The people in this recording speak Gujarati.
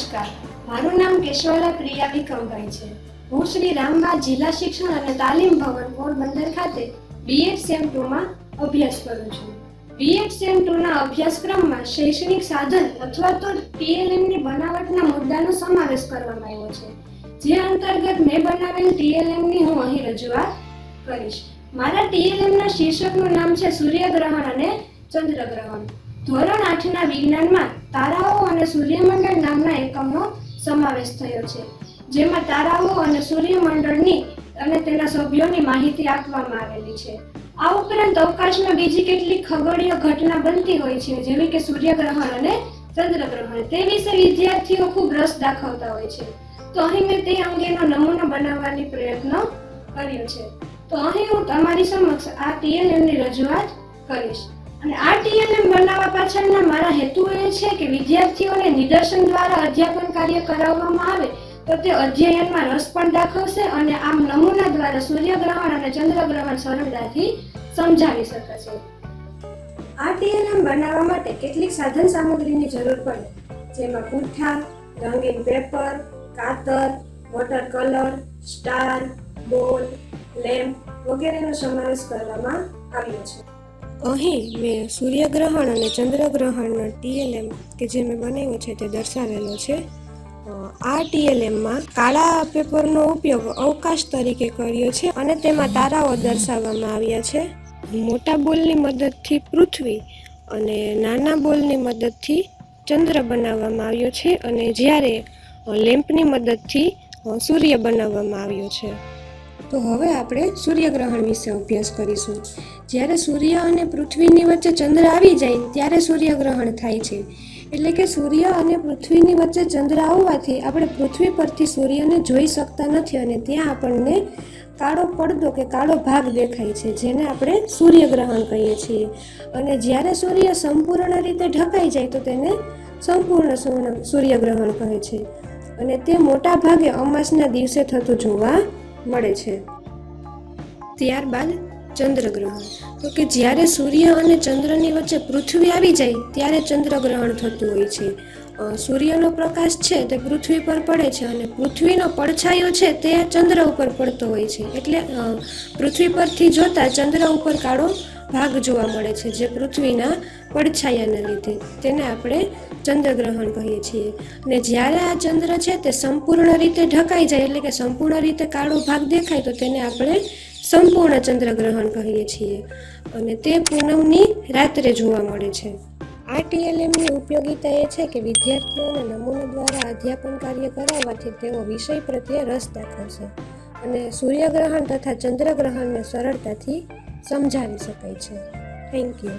નમસ્કાર. મારું નામ કેશવાલા પ્રિયા વિક્રમભાઈ છે. હું શ્રી રામબા જિલ્લા શિક્ષણ અને તાલીમ ભવન પોરબંદર ખાતે બીએડ સેમ ટુમાં અભ્યાસ કરું છું. બીએડ સેમ ટુના અભ્યાસક્રમમાં શૈક્ષણિક સાધન અથવા તો ટીએલએમની બનાવટના મુદ્દાનો સમાવેશ કરવામાં આવ્યો છે. જે અંતર્ગત મેં બનાવેલ ટીએલએમની હું અહીં રજૂઆત કરીશ. મારા ટીએલએમના શીર્ષકનું નામ છે સૂર્યગ્રહણ અને ચંદ્રગ્રહણ. ધોરણ આઠના વિજ્ઞાનમાં તારાઓ અને સૂર્યમંડળ નામના એકમનો સમાવેશ થયો છે, જેમાં તારાઓ અને સૂર્યમંડળની અને તેના સભ્યોની માહિતી આપવામાં આવેલી છે. આ ઉપરાંત અવકાશમાં બીજી કેટલીક ખગોળીય ઘટના બનતી હોય છે, જેવી કે સૂર્યગ્રહણ અને ચંદ્રગ્રહણ. તે વિશે વિદ્યાર્થીઓ ખૂબ રસ દાખવતા હોય છે. તો અહીં મેં તે અંગેનો નમૂનો બનાવવાની પ્રયત્ન કર્યો છે. તો અહીં હું તમારી સમક્ષ આ ટીએનએમની રજૂઆત કરીશ. અને આ ટીએનએમ બનાવવા પાછળના મારા હેતુ એ છે કે વિદ્યાર્થીઓને નિદર્શન દ્વારા અધ્યાપન કાર્ય કરાવવામાં આવે તો તે અધ્યયનમાં રસ પણ દાખવશે અને આમ નમૂના દ્વારા સૂર્યગ્રહણ અને ચંદ્રગ્રહણ સરળતાથી સમજાવી શકાશે. આ ટીએનએમ બનાવવા માટે કેટલીક સાધન સામગ્રીની જરૂર પડે, જેમાં પૂઠા, રંગીન પેપર, કાતર, water colour, star, ball, lamp વગેરેનો સમાવેશ કરવામાં આવ્યો છે. અહીં મેં સૂર્યગ્રહણ અને ચંદ્રગ્રહણનો ટીએલએમ કે જે મેં બનાવ્યો છે તે દર્શાવેલો છે. આ ટીએલએમમાં કાળા પેપરનો ઉપયોગ અવકાશ તરીકે કર્યો છે અને તેમાં તારાઓ દર્શાવવામાં આવ્યા છે. મોટા બોલની મદદથી પૃથ્વી અને નાના બોલની મદદથી ચંદ્ર બનાવવામાં આવ્યો છે અને જ્યારે લેમ્પની મદદથી સૂર્ય બનાવવામાં આવ્યો છે. તો હવે આપણે સૂર્યગ્રહણ વિશે અભ્યાસ કરીશું. જ્યારે સૂર્ય અને પૃથ્વીની વચ્ચે ચંદ્ર આવી જાય ત્યારે સૂર્યગ્રહણ થાય છે. એટલે કે સૂર્ય અને પૃથ્વીની વચ્ચે ચંદ્ર આવવાથી આપણે પૃથ્વી પરથી સૂર્યને જોઈ શકતા નથી અને ત્યાં આપણને કાળો પડદો કે કાળો ભાગ દેખાય છે, જેને આપણે સૂર્યગ્રહણ કહીએ છીએ. અને જ્યારે સૂર્ય સંપૂર્ણ રીતે ઢકાઈ જાય તો તેને સંપૂર્ણ સૂર્યગ્રહણ કહે છે. અને તે મોટા ભાગે અમાસના દિવસે થતું જોવા મળે છે. ત્યારબાદ ચંદ્રગ્રહણ. તો કે જ્યારે સૂર્ય અને ચંદ્રની વચ્ચે પૃથ્વી આવી જાય, ત્યારે ચંદ્રગ્રહણ થતું હોય છે. સૂર્યનો પ્રકાશ છે તે પૃથ્વી પર પડે છે અને પૃથ્વીનો પડછાયો છે તે ચંદ્ર ઉપર પડતો હોય છે. એટલે પૃથ્વી પરથી જોતા ચંદ્ર ઉપર કાળો ભાગ જોવા મળે છે જે પૃથ્વીના પડછાયાના લીધે. તેને આપણે ચંદ્રગ્રહણ કહીએ છીએ. અને જ્યારે આ ચંદ્ર છે તે સંપૂર્ણ રીતે ઢકાઈ જાય, એટલે કે સંપૂર્ણ રીતે કાળો ભાગ દેખાય, તો તેને આપણે સંપૂર્ણ ચંદ્રગ્રહણ કહીએ છીએ. અને તે પૂનમની રાત્રે જોવા મળે છે. આ ટીએલએમની ઉપયોગિતા એ છે કે વિદ્યાર્થીઓને નમૂના દ્વારા અધ્યાપન કાર્ય કરાવવાથી તેઓ વિષય પ્રત્યે રસ દાખવશે અને સૂર્યગ્રહણ તથા ચંદ્રગ્રહણને સરળતાથી સમજાવી શકાય છે. Thank you